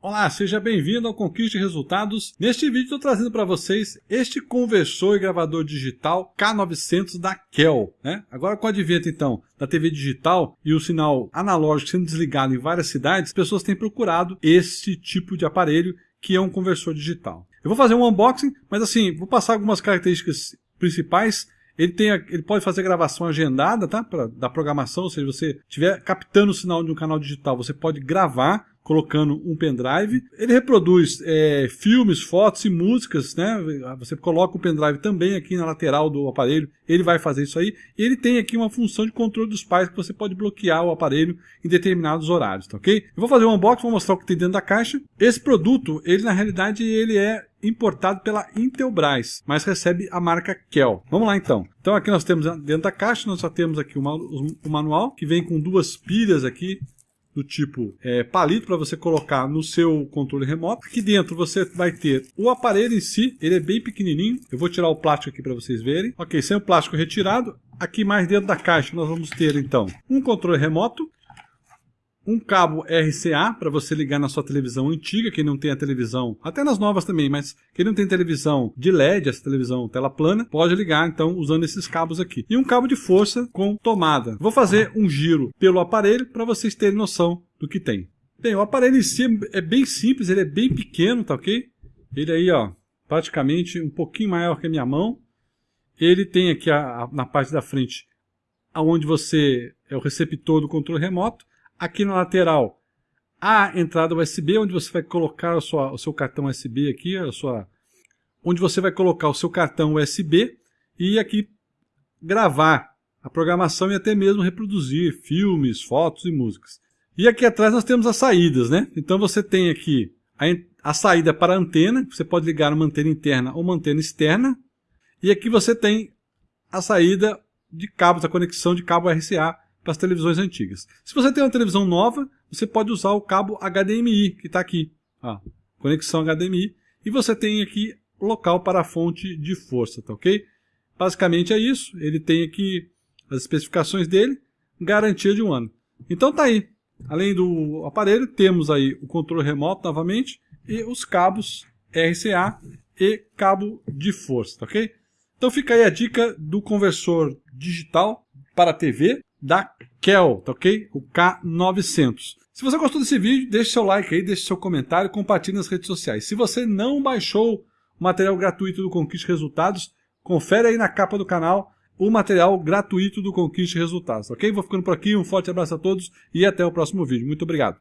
Olá, seja bem-vindo ao Conquiste Resultados. Neste vídeo estou trazendo para vocês este conversor e gravador digital K900 da Kel. Né? Agora com o advento então da TV digital e o sinal analógico sendo desligado em várias cidades, as pessoas têm procurado este tipo de aparelho que é um conversor digital. Eu vou fazer um unboxing, mas assim, vou passar algumas características principais ele, tem, ele pode fazer gravação agendada, tá? Pra, da programação, ou seja, você estiver captando o sinal de um canal digital, você pode gravar colocando um pendrive. Ele reproduz é, filmes, fotos e músicas, né? Você coloca o pendrive também aqui na lateral do aparelho, ele vai fazer isso aí. E ele tem aqui uma função de controle dos pais que você pode bloquear o aparelho em determinados horários, tá ok? Eu vou fazer um unboxing, vou mostrar o que tem dentro da caixa. Esse produto, ele na realidade, ele é importado pela Intelbras, mas recebe a marca Kel. Vamos lá então. Então aqui nós temos dentro da caixa, nós só temos aqui o manual, que vem com duas pilhas aqui, do tipo é, palito para você colocar no seu controle remoto. Aqui dentro você vai ter o aparelho em si, ele é bem pequenininho. Eu vou tirar o plástico aqui para vocês verem. Ok, sem o plástico retirado. Aqui mais dentro da caixa nós vamos ter então um controle remoto, um cabo RCA para você ligar na sua televisão antiga, quem não tem a televisão, até nas novas também, mas quem não tem televisão de LED, essa televisão tela plana, pode ligar então usando esses cabos aqui. E um cabo de força com tomada. Vou fazer um giro pelo aparelho para vocês terem noção do que tem. Bem, o aparelho em si é bem simples, ele é bem pequeno, tá ok? Ele aí, ó, praticamente um pouquinho maior que a minha mão. Ele tem aqui a, a, na parte da frente, aonde você é o receptor do controle remoto. Aqui na lateral, a entrada USB, onde você vai colocar sua, o seu cartão USB aqui, a sua, onde você vai colocar o seu cartão USB e aqui gravar a programação e até mesmo reproduzir filmes, fotos e músicas. E aqui atrás nós temos as saídas, né? Então você tem aqui a, a saída para a antena, você pode ligar uma antena interna ou uma antena externa. E aqui você tem a saída de cabos, a conexão de cabo RCA para as televisões antigas. Se você tem uma televisão nova, você pode usar o cabo HDMI, que está aqui. Ó, conexão HDMI. E você tem aqui local para a fonte de força, tá ok? Basicamente é isso. Ele tem aqui as especificações dele, garantia de um ano. Então tá aí. Além do aparelho, temos aí o controle remoto novamente e os cabos RCA e cabo de força, tá ok? Então fica aí a dica do conversor digital para TV da Kel, tá ok? O K900. Se você gostou desse vídeo, deixe seu like aí, deixe seu comentário, compartilhe nas redes sociais. Se você não baixou o material gratuito do Conquiste Resultados, confere aí na capa do canal o material gratuito do Conquiste Resultados, ok? Vou ficando por aqui, um forte abraço a todos e até o próximo vídeo. Muito obrigado.